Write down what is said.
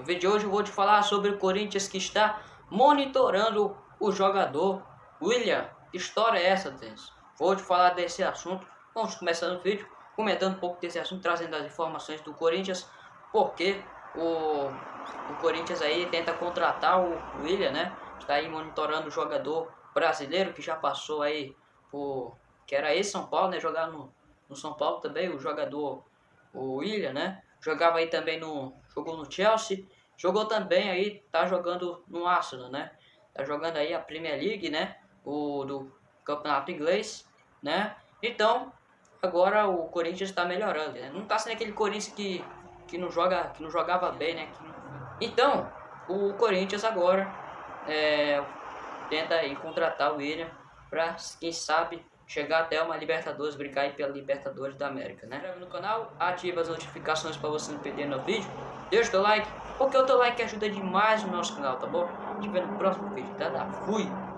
No vídeo de hoje eu vou te falar sobre o Corinthians que está monitorando o jogador William. Que história é essa, Denis? Vou te falar desse assunto. Vamos começando o vídeo comentando um pouco desse assunto, trazendo as informações do Corinthians, porque o, o Corinthians aí tenta contratar o William, né? Está aí monitorando o jogador brasileiro que já passou aí por que era esse São Paulo, né? Jogar no, no São Paulo também, o jogador o William, né? Jogava aí também no jogou no Chelsea, jogou também aí, tá jogando no Arsenal, né? Tá jogando aí a Premier League, né? O do Campeonato Inglês, né? Então, agora o Corinthians está melhorando, né? Não tá sendo aquele Corinthians que, que, não, joga, que não jogava bem, né? Então, o Corinthians agora é, tenta aí contratar o William para, quem sabe, chegar até uma Libertadores, brincar aí pela Libertadores da América, né? Inscreve no canal, ativa as notificações para você não perder no vídeo, deixa o teu like, porque o teu like ajuda demais no nosso canal, tá bom? Gente vê no próximo vídeo, tá? Fui!